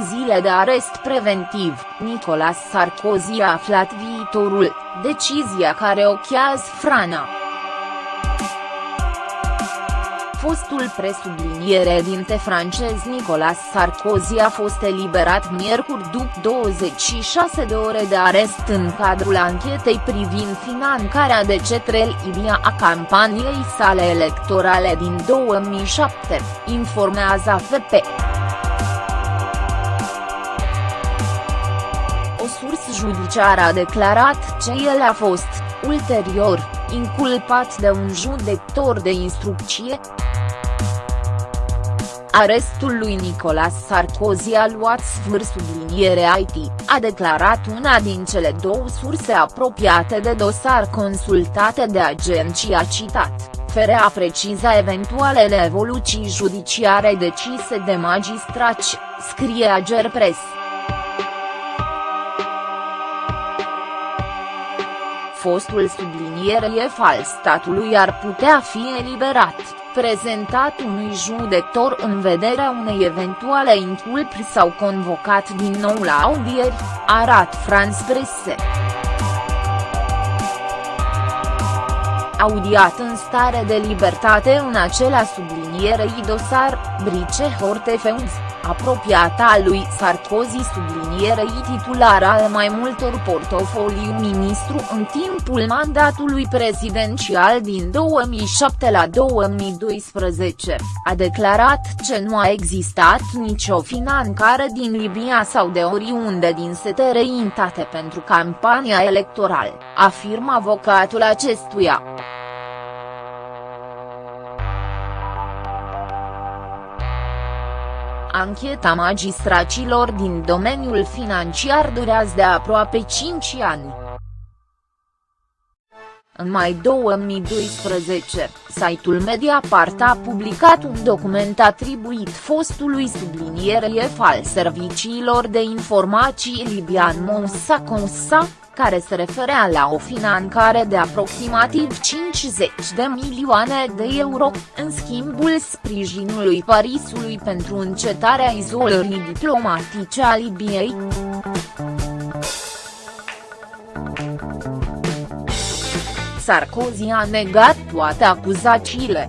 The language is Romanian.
zile de arest preventiv, Nicolas Sarkozy a aflat viitorul, decizia care ochează Frana. Fostul presubliniere dinte francez Nicolas Sarkozy a fost eliberat miercuri după 26 de ore de arest în cadrul anchetei privind finanțarea de cetrel Idia a campaniei sale electorale din 2007, informează AFP. O sursă judiciară a declarat că el a fost, ulterior, inculpat de un judecător de instrucție, Arestul lui Nicolas Sarkozy a luat sfâr subliniere IT, a declarat una din cele două surse apropiate de dosar consultate de agenția citat, fără a preciza eventualele evoluții judiciare decise de magistrați, scrie Agerpres. Fostul subliniere fals statului ar putea fi eliberat prezentat unui judecător în vederea unei eventuale inculpri sau convocat din nou la audieri, arat France Presse. Audiat în stare de libertate în acela sublinierei dosar, Brice Hortefeuds apropiata lui Sarkozy sublinierei titular al mai multor portofoliu ministru în timpul mandatului prezidențial din 2007 la 2012, a declarat că nu a existat nicio finanțare din Libia sau de oriunde din străinătate pentru campania electorală, afirmă avocatul acestuia. Ancheta magistracilor din domeniul financiar durează de aproape 5 ani. În mai 2012, site-ul Mediapart a publicat un document atribuit fostului subliniere al serviciilor de informații libian Moussa Consa, care se referea la o finanțare de aproximativ 50 de milioane de euro, în schimbul sprijinului Parisului pentru încetarea izolării diplomatice a Libiei. Sarkozy a negat toate acuzațiile.